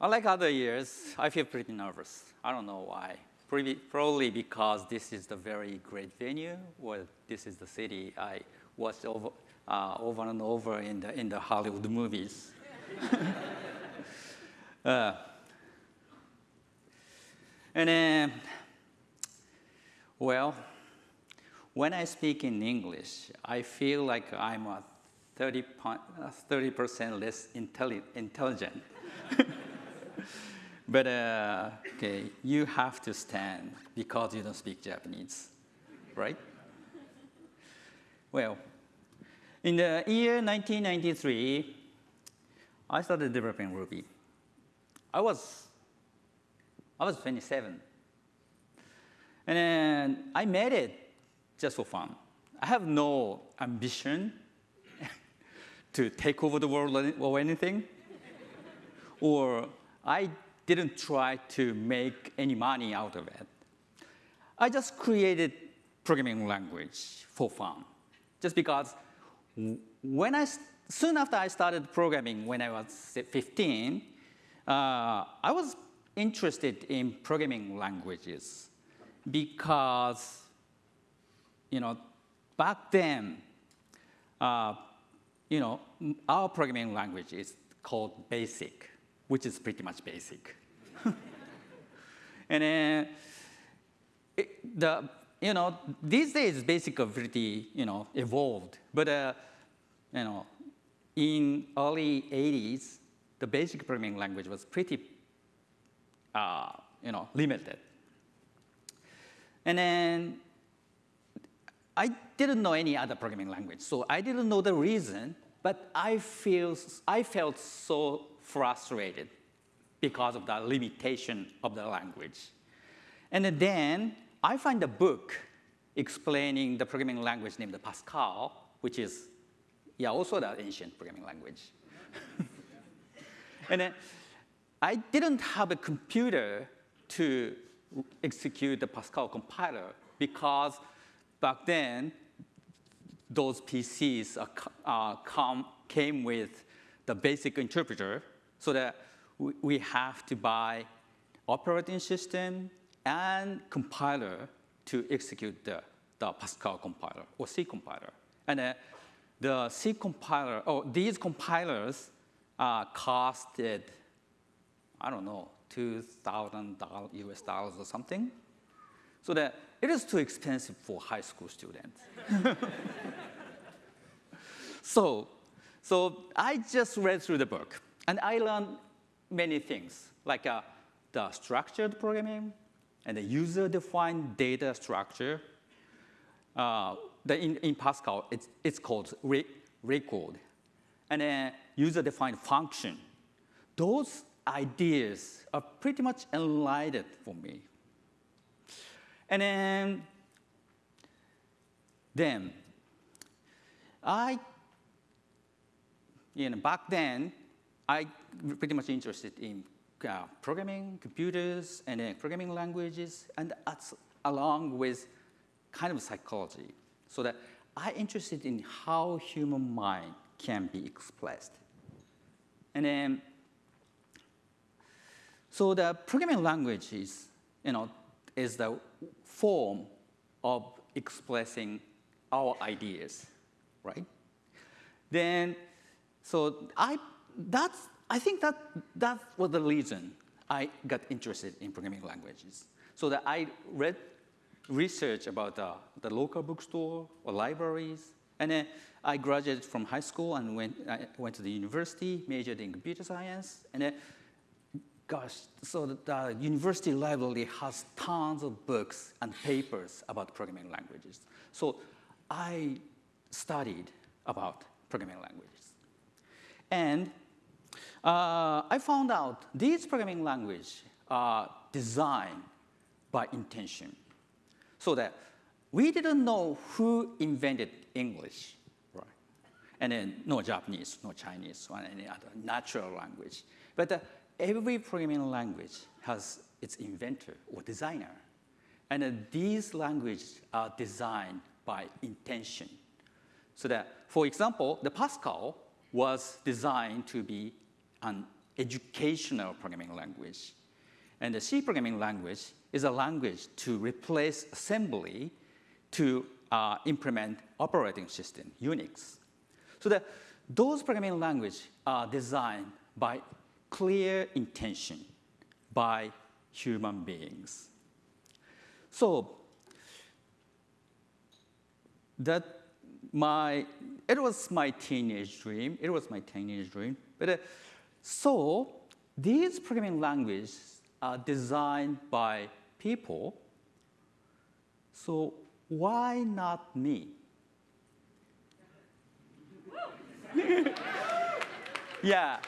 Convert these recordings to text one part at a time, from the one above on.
Unlike other years, I feel pretty nervous. I don't know why. Probably because this is the very great venue, or this is the city I watched over, uh, over and over in the, in the Hollywood movies. uh, and then, well, when I speak in English, I feel like I'm a 30 percent less intelli intelligent. but uh, okay, you have to stand because you don't speak Japanese, right? Well, in the year 1993, I started developing Ruby. I was, I was 27. And then I made it just for fun. I have no ambition to take over the world or anything. or I didn't try to make any money out of it. I just created programming language for fun, just because when I, soon after I started programming when I was 15, uh, I was interested in programming languages because, you know, back then, uh, you know, our programming language is called BASIC, which is pretty much basic. and then it, the, you know, these days BASIC are pretty, you know, evolved. But, uh, you know, in early 80s, the basic programming language was pretty, uh, you know, limited. And then I didn't know any other programming language, so I didn't know the reason, but I, feel, I felt so frustrated because of the limitation of the language. And then I find a book explaining the programming language named the Pascal, which is yeah, also the ancient programming language. and then I didn't have a computer to execute the Pascal compiler because back then, those PCs uh, come, came with the basic interpreter so that we, have to buy operating system and compiler to execute the, the Pascal compiler or C compiler. And uh, the C compiler, oh, these compilers uh, costed, I don't know, $2,000 US dollars or something. So that it is too expensive for high school students. so, so I just read through the book and I learned many things like uh, the structured programming and the user-defined data structure. Uh, the, in, in, Pascal, it's, it's called re record. And then user-defined function. Those ideas are pretty much enlightened for me. And then, then I, you know, back then, I pretty much interested in uh, programming, computers, and uh, programming languages, and that's along with kind of psychology, so that I interested in how human mind can be expressed. And then, so the programming language is, you know, is the form of expressing our ideas, right? Then, so I, that's, I think that, that was the reason I got interested in programming languages. So that I read research about uh, the local bookstore or libraries, and then I graduated from high school and went, I went to the university, majored in computer science, and then gosh, so the university library has tons of books and papers about programming languages. So I studied about programming languages. And uh, I found out these programming languages are designed by intention. So that we didn't know who invented English, right? And then no Japanese, no Chinese, or any other natural language. But uh, every programming language has its inventor or designer. And uh, these languages are designed by intention. So that, for example, the Pascal was designed to be an educational programming language. And the C programming language is a language to replace assembly to uh, implement operating system, Unix. So that those programming languages are designed by clear intention by human beings. So that my, it was my teenage dream. It was my teenage dream. But uh, so these programming languages are designed by people. So why not me? yeah,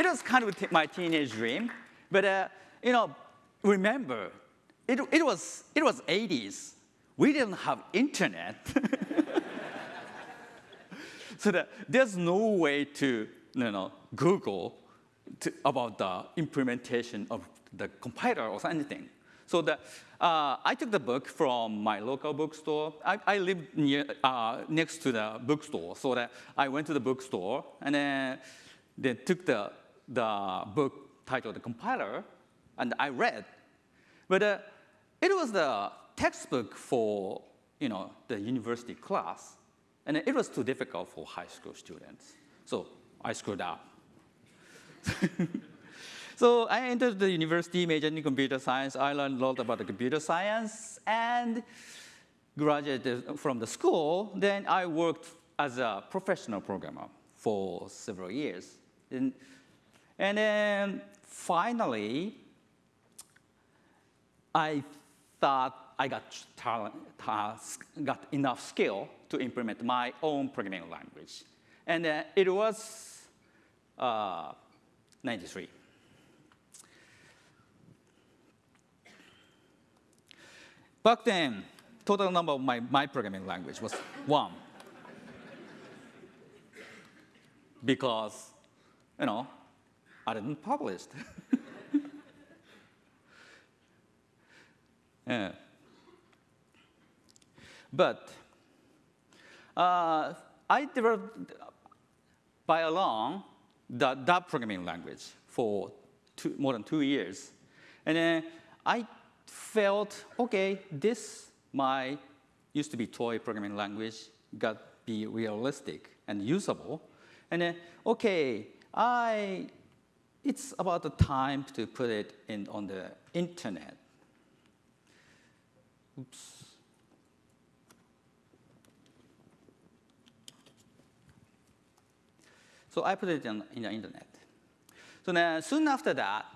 it was kind of my teenage dream. But uh, you know, remember, it, it, was, it was 80s. We didn't have internet. so that there's no way to you know, Google to, about the implementation of the compiler or anything. So the, uh, I took the book from my local bookstore. I, I lived near, uh, next to the bookstore, so that I went to the bookstore and then they took the, the book titled The Compiler, and I read. But uh, it was the textbook for you know, the university class, and it was too difficult for high school students. So I screwed up. so I entered the university, majoring in computer science. I learned a lot about the computer science and graduated from the school. Then I worked as a professional programmer for several years. And, and then finally, I thought I got, talent, got enough skill to implement my own programming language. And uh, it was uh, 93. Back then, total number of my, my programming language was one. because, you know, I didn't publish. yeah. But uh, I developed by along the, that programming language for two, more than two years. And then I felt, okay, this, my used to be toy programming language, got be realistic and usable. And then, okay, I, it's about the time to put it in on the internet. Oops. So I put it in, in the internet. So then soon after that,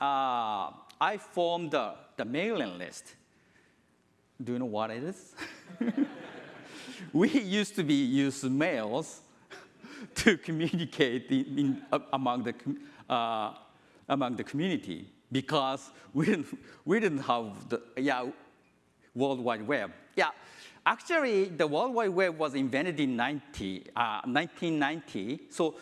uh, I formed the, the mailing list. Do you know what it is? we used to be use mails to communicate in, in, uh, among, the, uh, among the community because we didn't, we didn't have the yeah, World Wide Web. Yeah, Actually, the World Wide Web was invented in 90, uh, 1990, so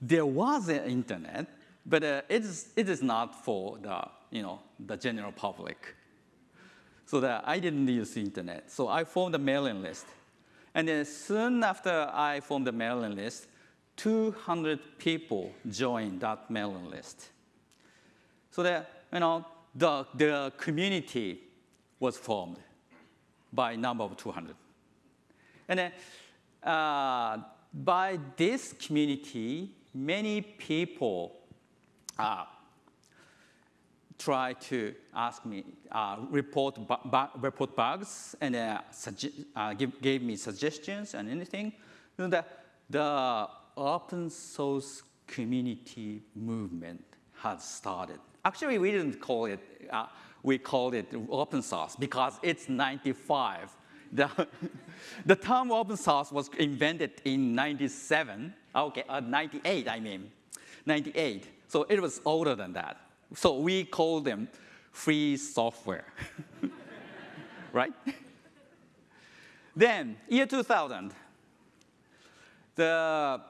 there was an internet, but uh, it, is, it is not for the, you know, the general public. So that I didn't use the internet. So I formed a mailing list. And then soon after I formed the mailing list, 200 people joined that mailing list. So that, you know, the, the community was formed by number of 200. And then uh, by this community, many people uh, try to ask me, uh, report, report bugs, and uh, uh, give, gave me suggestions and anything. You know, the, the open source community movement has started. Actually, we didn't call it uh, we called it open source because it's 95. The, the term open source was invented in 97, okay, uh, 98, I mean, 98. So it was older than that. So we call them free software, right? then, year 2000, the,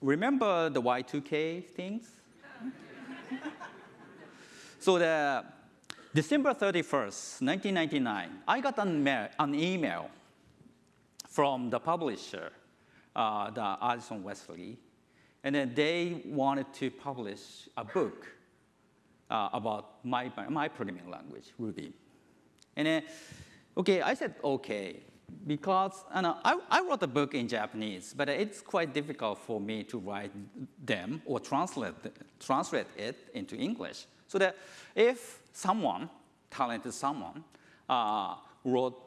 remember the Y2K things? so the December 31st, 1999, I got an, email from the publisher, uh, the Addison Wesley, and then they wanted to publish a book uh, about my, my programming language, Ruby. And then, okay, I said okay, because know, I, I wrote a book in Japanese, but it's quite difficult for me to write them or translate, translate it into English. So that if someone, talented someone, uh, wrote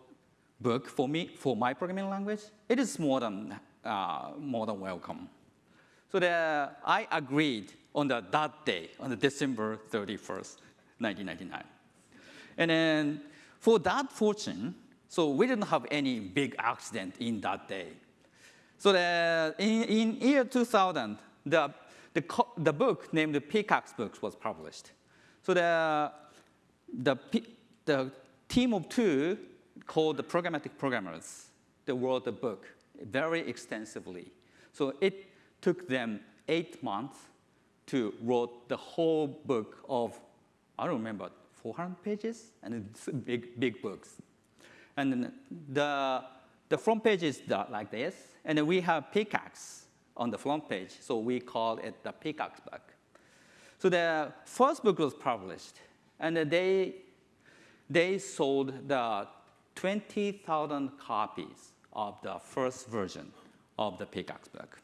book for me, for my programming language, it is more than, uh, more than welcome. So the, I agreed on the, that day, on the December 31st, 1999. And then for that fortune, so we didn't have any big accident in that day. So the, in, in year 2000, the, the, the book named the Pickaxe Books was published. So the, the, the team of two called the Pragmatic Programmers, they wrote the book very extensively. So it took them eight months to write the whole book of, I don't remember, 400 pages, and it's big, big books. And the, the front page is like this, and we have pickaxe on the front page, so we call it the pickaxe book. So the first book was published, and they, they sold the 20,000 copies of the first version of the pickaxe book.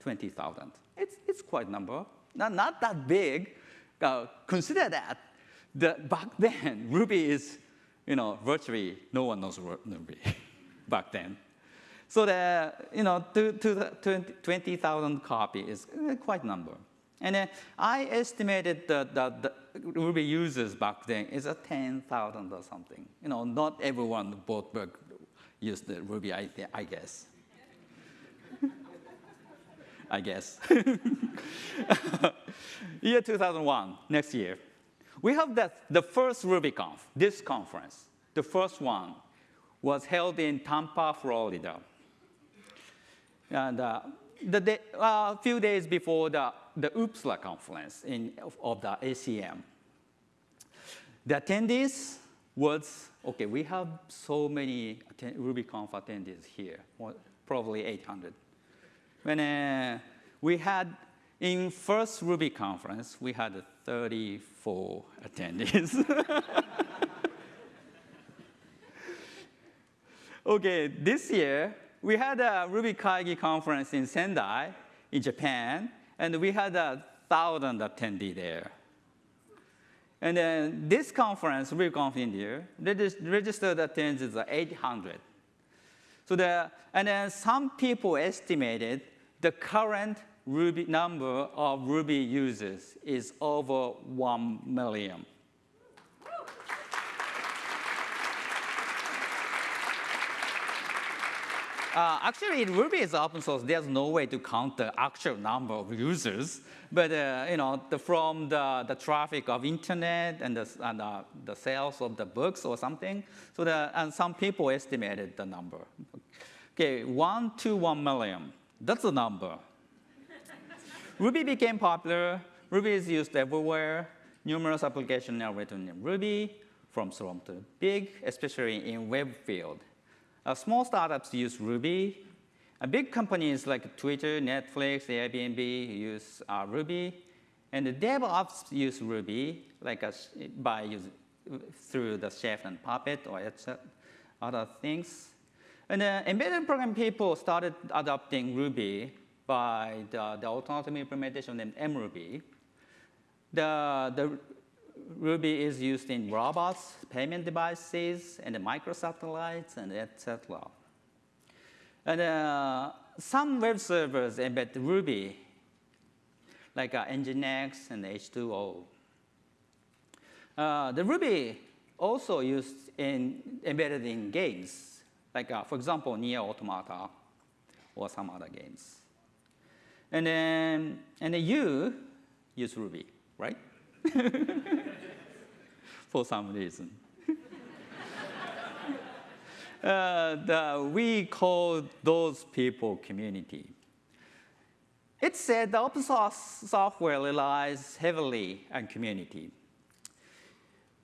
20,000. It's, it's quite a number. Not, not that big. Uh, consider that the, back then, Ruby is, you know, virtually no one knows Ruby back then. So the, you know, 20,000 copy is quite a number. And then I estimated that the, the Ruby users back then is a 10,000 or something. You know, not everyone bought book used the Ruby, I, I guess. I guess. year 2001, next year. We have that, the first RubyConf, this conference. The first one was held in Tampa, Florida. And uh, the day, uh, a few days before the, the OOPSLA conference in, of, of the ACM. The attendees was, okay, we have so many RubyConf attendees here, probably 800. When uh, we had, in first Ruby conference, we had 34 attendees. okay, this year, we had a Ruby Kaigi conference in Sendai, in Japan, and we had a thousand attendees there. And then this conference, RubyConf India, registered attendees are 800. So the, and then some people estimated the current Ruby number of Ruby users is over 1 million. Uh, actually, Ruby is open source. There's no way to count the actual number of users. But uh, you know, the, from the, the traffic of internet and, the, and the sales of the books or something, so the, and some people estimated the number. Okay, one to one million. That's the number. Ruby became popular. Ruby is used everywhere. Numerous applications are written in Ruby, from small to big, especially in web field. Uh, small startups use Ruby. Uh, big companies like Twitter, Netflix, Airbnb use uh, Ruby. And the DevOps use Ruby like a, by use, through the Chef and Puppet or other things. And uh, embedded program people started adopting Ruby by the, the autonomous implementation named mRuby. The, the Ruby is used in robots, payment devices, and the microsatellites, and etc. And uh, some web servers embed Ruby, like uh, Nginx and H2O. Uh, the Ruby also used in embedded in games, like uh, for example, NieR Automata or some other games. And then, and then you use Ruby, right? For some reason. uh, the, we call those people community. It said the open source software relies heavily on community.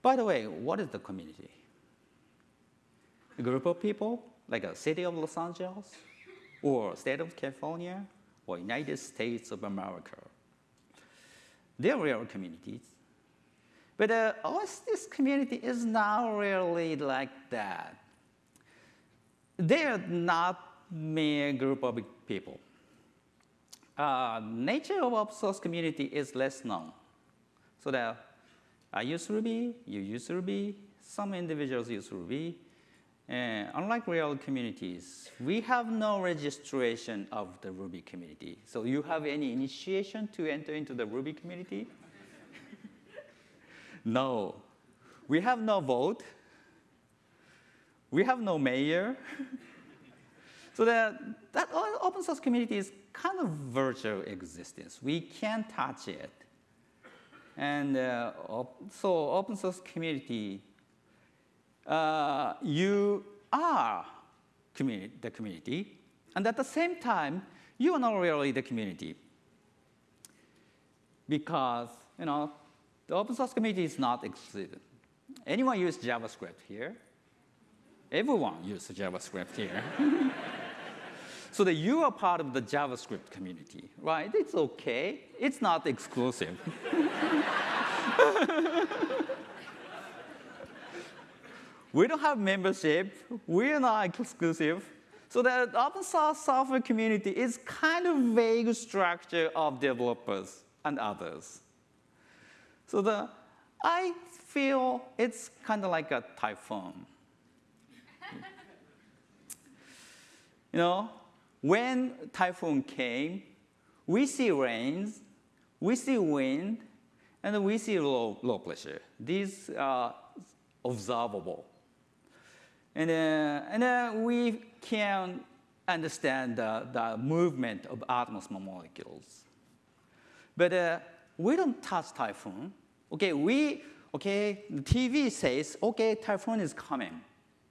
By the way, what is the community? A group of people, like a city of Los Angeles, or state of California, or United States of America. They're real communities. But uh, this community is not really like that. They're not mere group of people. Uh, nature of open source community is less known. So that I use Ruby, you use Ruby, some individuals use Ruby. Unlike real communities, we have no registration of the Ruby community. So you have any initiation to enter into the Ruby community? No. We have no vote. We have no mayor. so that, that open source community is kind of virtual existence. We can't touch it. And uh, so open source community, uh, you are community, the community, and at the same time, you are not really the community. Because, you know, the open source community is not exclusive. Anyone use JavaScript here? Everyone uses JavaScript here. so that you are part of the JavaScript community, right? It's okay. It's not exclusive. we don't have membership. We're not exclusive. So the open source software community is kind of vague structure of developers and others. So the, I feel it's kind of like a typhoon. you know, when typhoon came, we see rains, we see wind, and we see low, low pressure. These are observable. And, uh, and uh, we can understand the, the movement of atmosphere molecules. But uh, we don't touch typhoon. Okay, we, okay, the TV says, okay, typhoon is coming.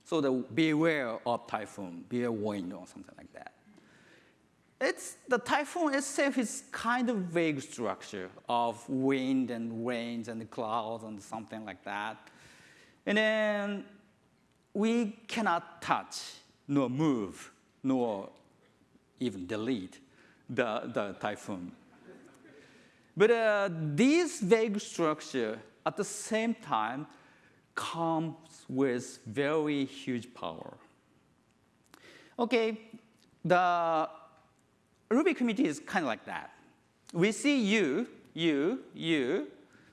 So the, beware of typhoon, beware wind or something like that. It's, the typhoon itself is kind of vague structure of wind and rains and clouds and something like that. And then we cannot touch, nor move, nor even delete the, the typhoon. But uh, this vague structure at the same time comes with very huge power. Okay, the Ruby community is kind of like that. We see you, you, you,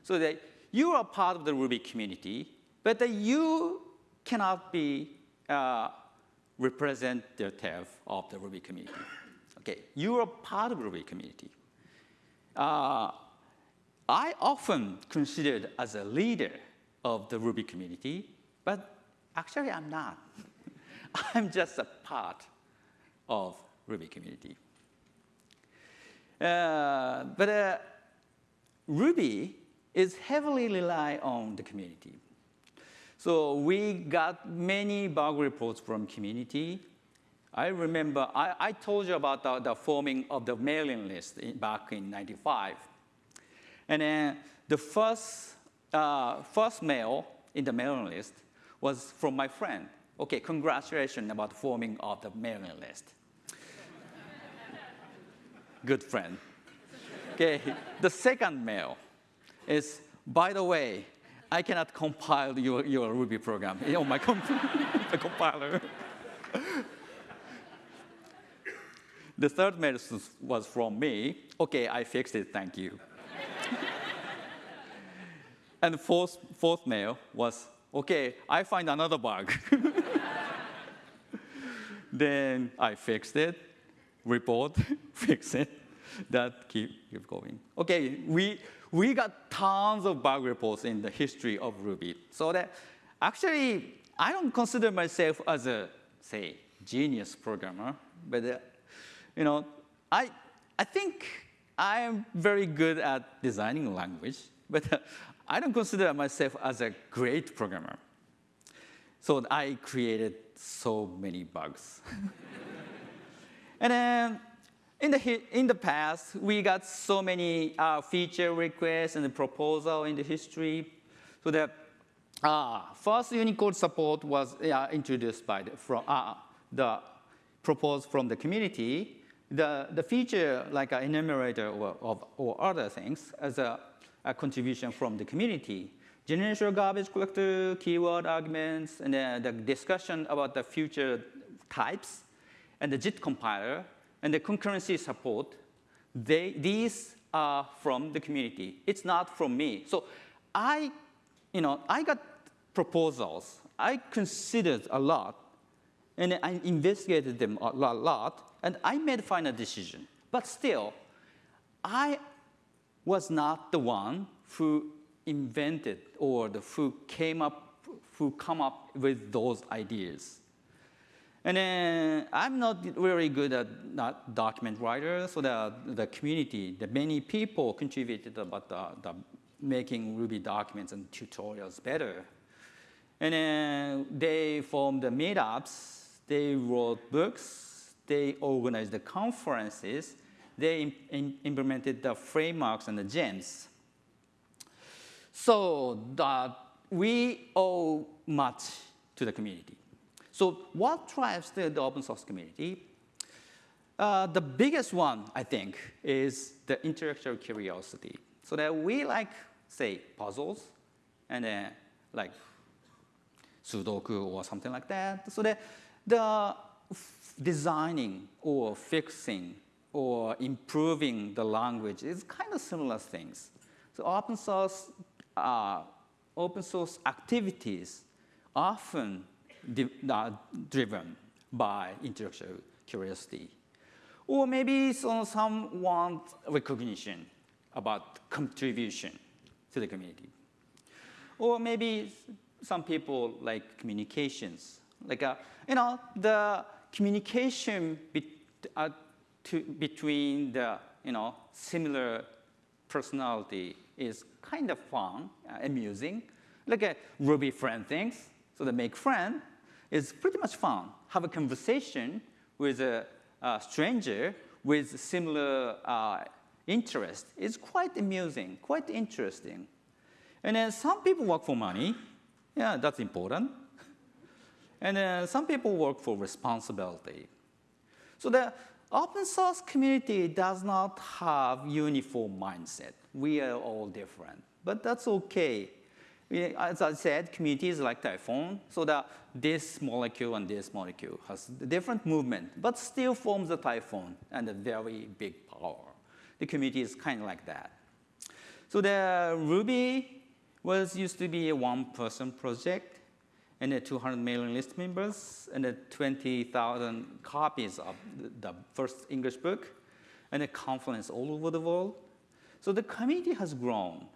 so that you are part of the Ruby community, but that you cannot be uh, representative of the Ruby community. Okay, you are part of the Ruby community. Uh, I often considered as a leader of the Ruby community, but actually I'm not. I'm just a part of Ruby community. Uh, but uh, Ruby is heavily rely on the community. So we got many bug reports from community. I remember, I, I told you about the, the, forming of the mailing list in, back in 95. And then the first, uh, first mail in the mailing list was from my friend. Okay, congratulations about forming of the mailing list good friend. Okay, the second mail is, by the way, I cannot compile your, your Ruby program on my comp the compiler. The third mail was from me. Okay, I fixed it, thank you. and the fourth, fourth mail was, okay, I find another bug. then I fixed it, report, fix it, that keep, keep going. Okay, we, we got tons of bug reports in the history of Ruby. So that actually, I don't consider myself as a, say, genius programmer, but uh, you know, I, I think I am very good at designing language, but I don't consider myself as a great programmer. So I created so many bugs. And then in the, in the past, we got so many uh, feature requests and proposal in the history. So the uh, first Unicode support was uh, introduced by the, from, uh, the proposed from the community. The, the feature like an enumerator or, or other things as a, a contribution from the community. Generational garbage collector, keyword arguments, and then the discussion about the future types, and the JIT compiler, and the concurrency support, they, these are from the community. It's not from me. So I, you know, I got proposals. I considered a lot, and I investigated them a lot, and I made a final decision. But still, I was not the one who invented or the, who came up, who come up with those ideas. And then I'm not very good at not document writer, so the, the community, the many people contributed about the, the making Ruby documents and tutorials better. And then they formed the meetups, they wrote books, they organized the conferences, they implemented the frameworks and the gems. So that we owe much to the community. So what drives the, the open source community? Uh, the biggest one, I think, is the intellectual curiosity. So that we like, say, puzzles, and then like Sudoku or something like that. So that the designing or fixing or improving the language is kind of similar things. So open source, uh, open source activities often are driven by intellectual curiosity. Or maybe so some want recognition about contribution to the community. Or maybe some people like communications. Like, uh, you know, the communication be, uh, to, between the, you know, similar personality is kind of fun, uh, amusing. Like a Ruby friend things. So they make friend, it's pretty much fun. Have a conversation with a, a stranger with similar uh, interest. It's quite amusing, quite interesting. And then some people work for money. Yeah, that's important. And then some people work for responsibility. So the open source community does not have uniform mindset. We are all different, but that's okay as I said, community is like Typhoon, so that this molecule and this molecule has different movement, but still forms a Typhoon and a very big power. The community is kind of like that. So the Ruby was used to be a one-person project, and a 200 mailing list members, and 20,000 copies of the first English book, and a conference all over the world. So the community has grown.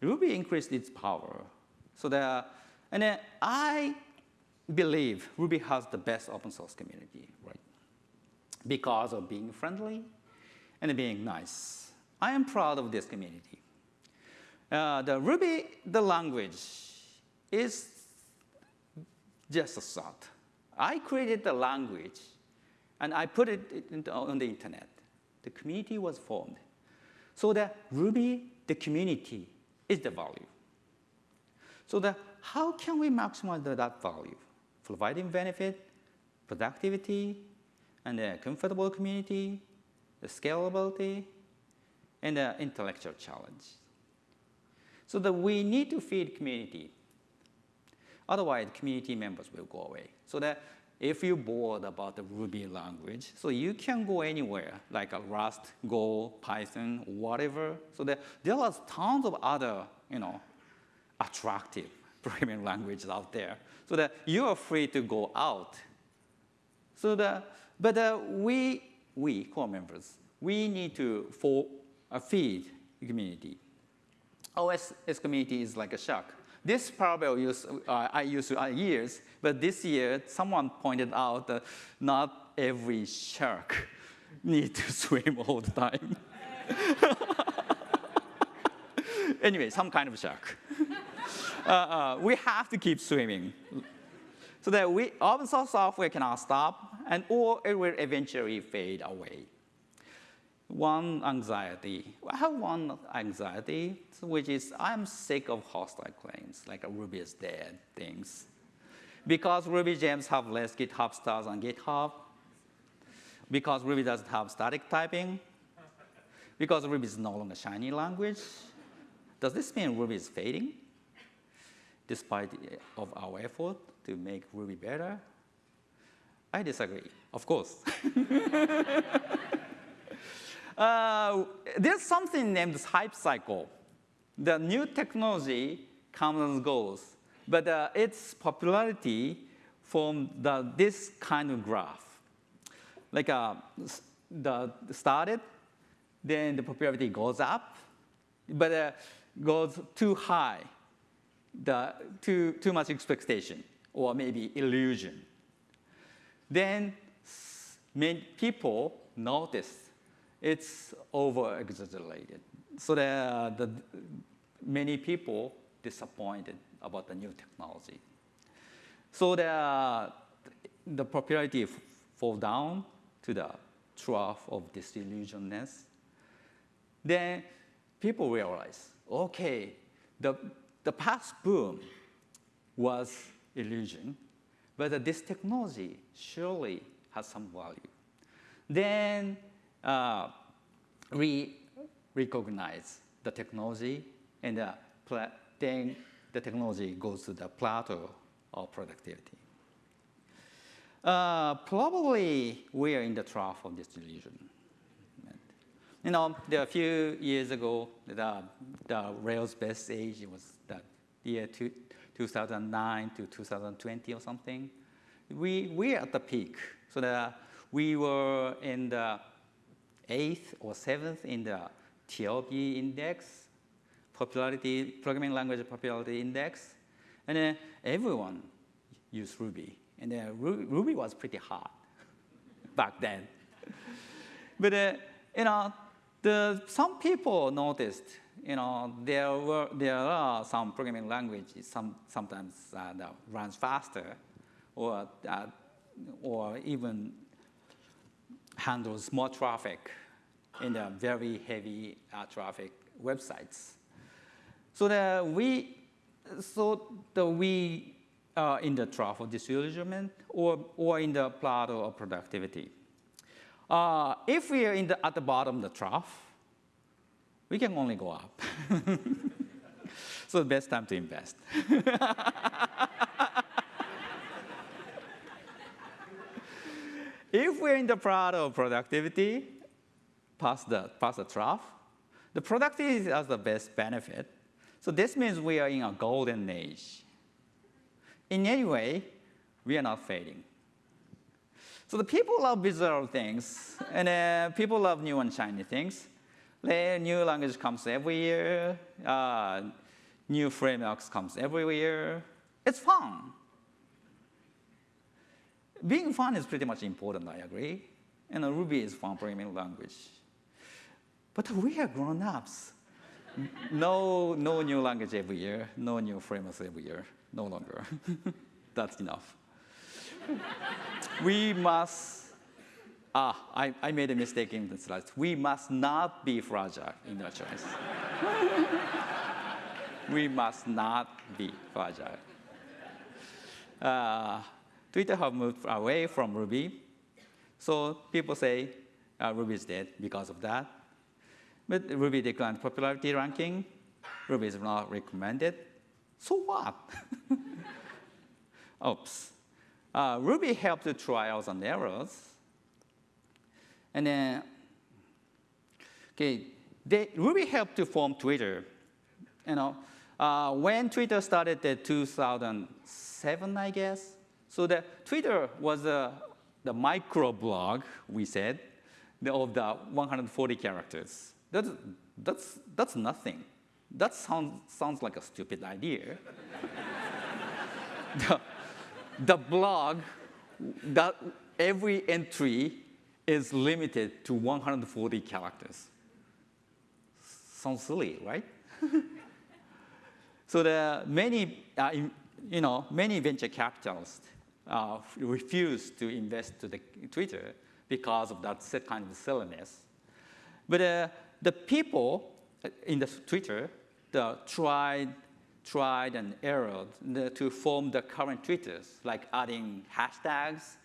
Ruby increased its power. So there, and I believe Ruby has the best open source community, right? Because of being friendly and being nice. I am proud of this community. Uh, the Ruby, the language, is just a thought. I created the language and I put it on the internet. The community was formed. So the Ruby, the community, is the value. So the, how can we maximize that value? Providing benefit, productivity, and a comfortable community, the scalability, and the intellectual challenge. So that we need to feed community. Otherwise, community members will go away. So that if you're bored about the Ruby language, so you can go anywhere, like a Rust, Go, Python, whatever. So that there are tons of other, you know, attractive programming languages out there. So that you are free to go out. So that, but uh, we, we, core members, we need to for, uh, feed the community. OS community is like a shark. This parallel use, uh, I used uh, years, but this year someone pointed out that not every shark needs to swim all the time. anyway, some kind of shark. uh, uh, we have to keep swimming. So that we, open source software cannot stop, and or it will eventually fade away. One anxiety, I have one anxiety, which is I'm sick of hostile claims, like Ruby is dead things. Because Ruby gems have less GitHub stars on GitHub, because Ruby doesn't have static typing, because Ruby is no longer a shiny language. Does this mean Ruby is fading? Despite of our effort to make Ruby better? I disagree, of course. uh, there's something named hype cycle. The new technology comes and goes, but uh, its popularity from the, this kind of graph. Like uh, the started, then the popularity goes up, but uh, goes too high, the, too, too much expectation, or maybe illusion. Then many people notice it's over-exaggerated. So that the, many people disappointed about the new technology. So the, the popularity fall down to the trough of disillusionedness. Then people realize, okay, the, the past boom was illusion, but this technology surely has some value. Then uh, we recognize the technology, and uh, then the technology goes to the plateau of productivity. Uh, probably we are in the trough of disillusion. You know, a few years ago, the, the Rails best age was the year two, 2009 to 2020 or something. We, we're at the peak. So the, we were in the eighth or seventh in the TLP index, popularity, programming language popularity index. And then everyone used Ruby. And then Ruby was pretty hot back then. but, uh, you know, the, some people noticed, you know, there, were, there are some programming languages some, sometimes uh, that runs faster or, uh, or even handles more traffic in the very heavy uh, traffic websites. So that we, so that we are in the trough of disillusionment or, or in the plateau of productivity. Uh, if we are in the, at the bottom of the trough, we can only go up. so the best time to invest. if we're in the plateau of productivity, past the, past the trough, the productivity has the best benefit. So this means we are in a golden age. In any way, we are not fading. So the people love bizarre things, and uh, people love new and shiny things. The new language comes every year. Uh, new frameworks comes every year. It's fun. Being fun is pretty much important, I agree. And Ruby is fun programming language. But we are grown-ups. no, no new language every year, no new frameworks every year, no longer. That's enough we must, ah, I, I made a mistake in the slides. We must not be fragile in our choice. we must not be fragile. Uh, Twitter have moved away from Ruby. So people say uh, Ruby is dead because of that. But Ruby declined popularity ranking. Ruby is not recommended. So what? Oops. Uh, Ruby helped the trials and errors. And then, okay, they, Ruby helped to form Twitter. You know, uh, when Twitter started in 2007, I guess, so the Twitter was uh, the microblog, we said, of the 140 characters. That's, that's, that's nothing. That sounds, sounds like a stupid idea. the, the blog, that every entry is limited to 140 characters. Sounds silly, right? so are many, uh, you know, many venture capitalists uh, refuse to invest to the Twitter because of that kind of silliness. But uh, the people in the Twitter the tried tried and errored to form the current Twitters, like adding hashtags,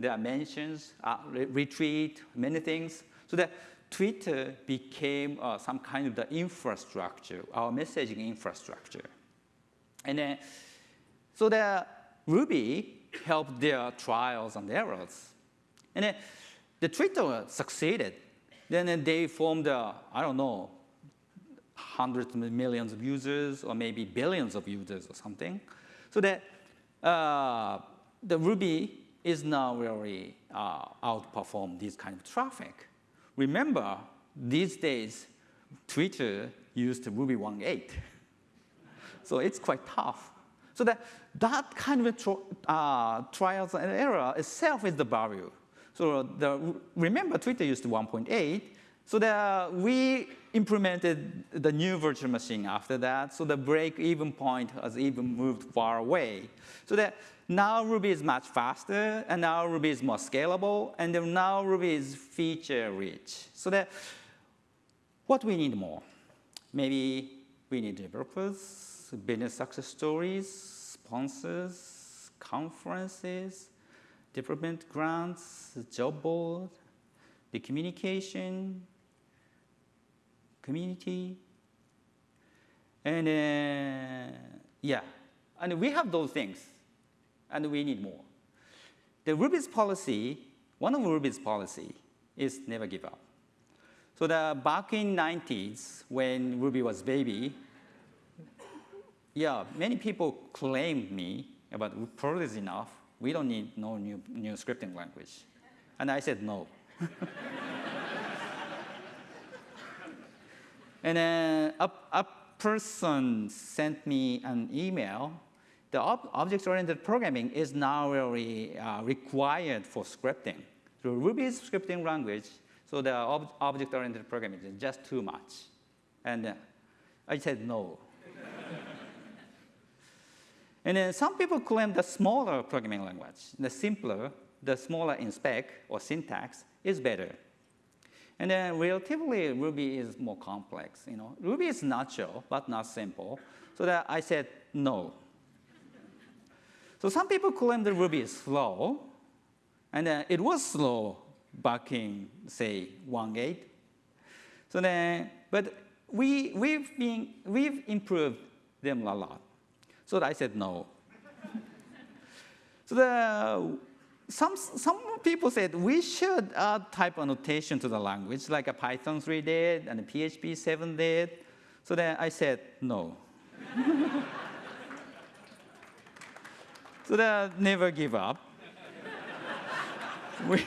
there are mentions, uh, re retweet, many things. So that Twitter became uh, some kind of the infrastructure, our messaging infrastructure. And then, so the Ruby helped their trials and errors. And then the Twitter succeeded. Then they formed, uh, I don't know, hundreds of millions of users or maybe billions of users or something. So that uh, the Ruby is now really uh, outperform this kind of traffic. Remember, these days, Twitter used Ruby 1.8. So it's quite tough. So that, that kind of uh, trials and error itself is the value. So the, remember, Twitter used 1.8. So that we implemented the new virtual machine after that. So the break-even point has even moved far away. So that now Ruby is much faster, and now Ruby is more scalable, and now Ruby is feature-rich. So that what we need more? Maybe we need developers, business success stories, sponsors, conferences, development grants, job board, the communication, community, and uh, yeah, and we have those things, and we need more. The Ruby's policy, one of Ruby's policy is never give up. So the, back in 90s, when Ruby was baby, yeah, many people claimed me about Perl is enough. We don't need no new, new scripting language. And I said no. and then a, a person sent me an email. The ob object-oriented programming is now really uh, required for scripting. So Ruby's scripting language, so the ob object-oriented programming is just too much. And uh, I said no. And then some people claim the smaller programming language, the simpler, the smaller in spec or syntax is better. And then relatively, Ruby is more complex. You know, Ruby is natural, but not simple. So that I said no. so some people claim that Ruby is slow, and then it was slow back in, say, 1.8. So then, but we, we've, been, we've improved them a lot. So I said no. so the some, some people said we should add type annotation to the language, like a Python 3 did and a PHP 7 did. So then I said no. so that never give up. we,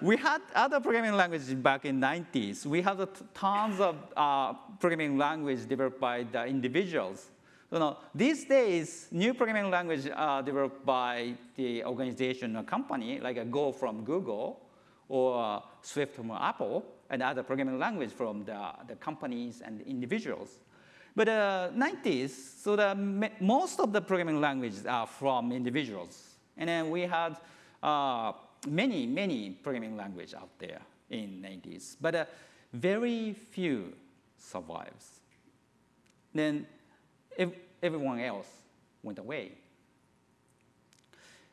we had other programming languages back in 90s. We had tons of uh, programming language developed by the individuals. So now, these days, new programming language are developed by the organization or company, like a Go from Google or Swift from Apple, and other programming language from the, the companies and individuals. But uh, 90s, so the, most of the programming languages are from individuals. And then we had uh, many, many programming languages out there in 90s, but uh, very few survives. Then if everyone else went away.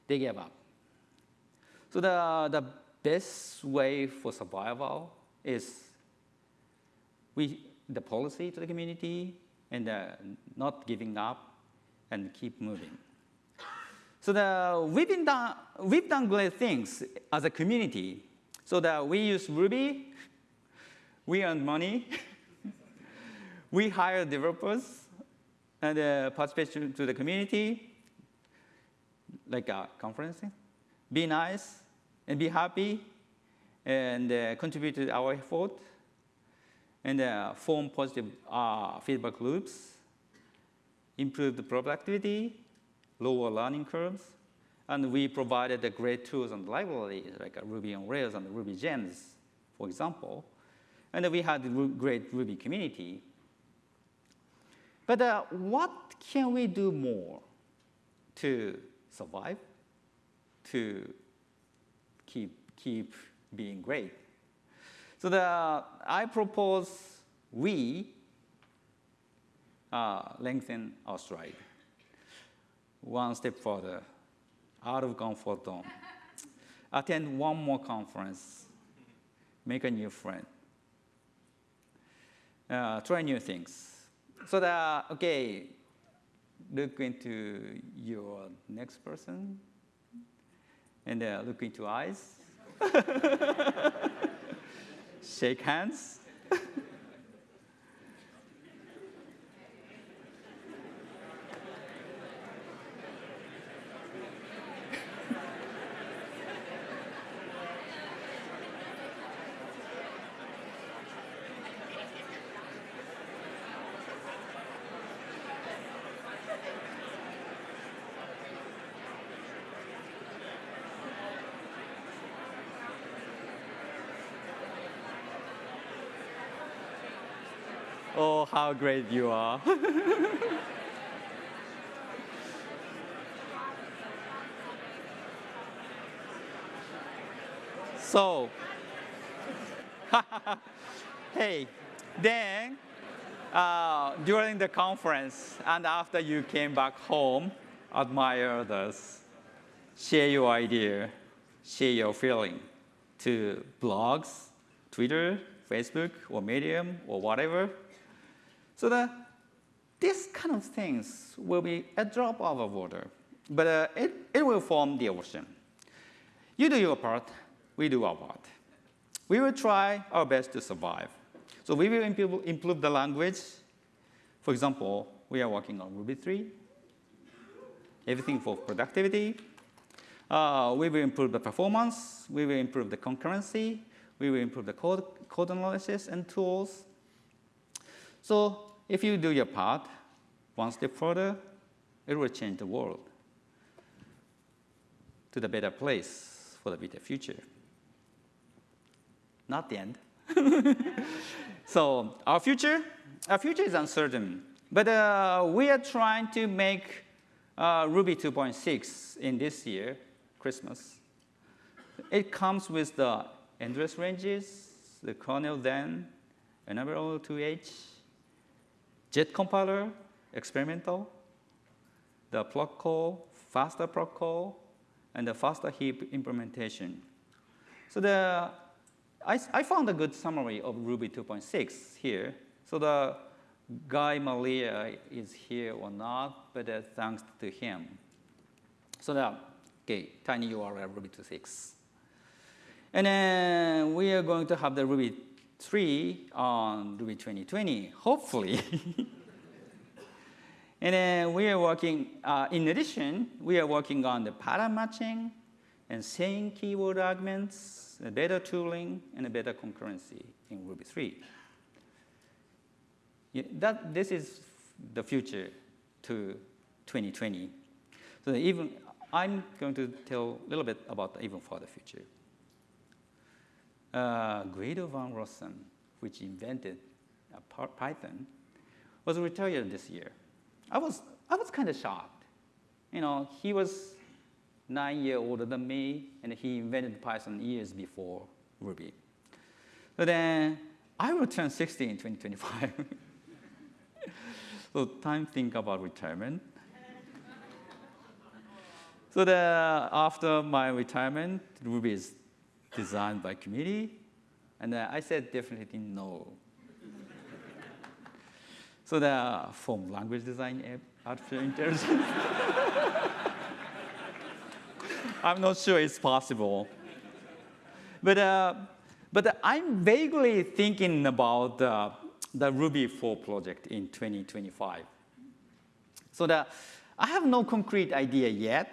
They gave up. So the, the best way for survival is we, the policy to the community and not giving up and keep moving. So the, we've, been done, we've done great things as a community. So that we use Ruby, we earn money, we hire developers, and uh, participation to the community, like a conference. Be nice and be happy and uh, contribute to our effort and uh, form positive uh, feedback loops, improve the productivity, lower learning curves, and we provided the great tools and libraries like Ruby on Rails and Ruby Gems, for example. And we had great Ruby community but uh, what can we do more to survive, to keep, keep being great? So the, I propose we uh, lengthen our stride one step further, out of comfort zone. attend one more conference, make a new friend, uh, try new things. So that, okay, look into your next person and uh, look into eyes, shake hands. Oh, how great you are. so, hey, then uh, during the conference and after you came back home, admire others, share your idea, share your feeling to blogs, Twitter, Facebook, or Medium, or whatever. So the, these kind of things will be a drop of water, but uh, it, it will form the ocean. You do your part, we do our part. We will try our best to survive. So we will improve, improve the language. For example, we are working on Ruby 3, everything for productivity. Uh, we will improve the performance. We will improve the concurrency. We will improve the code, code analysis and tools. So if you do your part, one step further, it will change the world to the better place for the better future. Not the end. so our future, our future is uncertain, but uh, we are trying to make uh, Ruby 2.6 in this year, Christmas. It comes with the endless ranges, the kernel then, enable 2H, JIT compiler, experimental, the proc call, faster proc call, and the faster heap implementation. So the, I, I found a good summary of Ruby 2.6 here. So the Guy Maliar is here or not, but uh, thanks to him. So the, okay, tiny URL Ruby 2.6. And then we are going to have the Ruby 3 on Ruby 2020, hopefully. and then we are working, uh, in addition, we are working on the pattern matching and same keyword arguments, better tooling, and a better concurrency in Ruby 3. Yeah, that, this is the future to 2020. So even I'm going to tell a little bit about the even further future uh, Guido van Rossum, which invented Python, was retired this year. I was, I was kind of shocked. You know, he was nine years older than me, and he invented Python years before Ruby. So then I will turn 60 in 2025. so time think about retirement. so the, after my retirement, Ruby is designed by committee? And uh, I said definitely no. so the form language design artificial intelligence. I'm not sure it's possible. But, uh, but I'm vaguely thinking about the, the Ruby 4 project in 2025. So I have no concrete idea yet,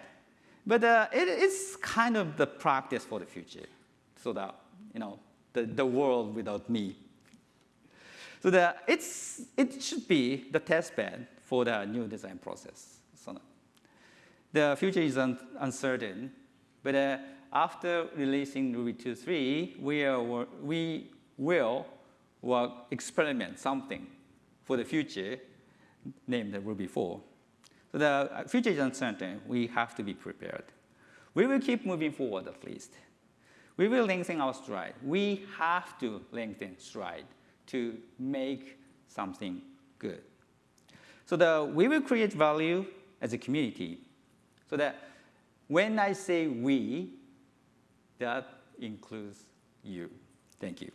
but uh, it is kind of the practice for the future so that, you know, the, the world without me. So that it's, it should be the test bed for the new design process. So the future is un uncertain, but uh, after releasing Ruby 2.3, we, are, we will work, experiment something for the future named Ruby 4. So the future is uncertain. We have to be prepared. We will keep moving forward at least we will lengthen our stride. We have to lengthen stride to make something good. So the, we will create value as a community so that when I say we, That includes you. Thank you.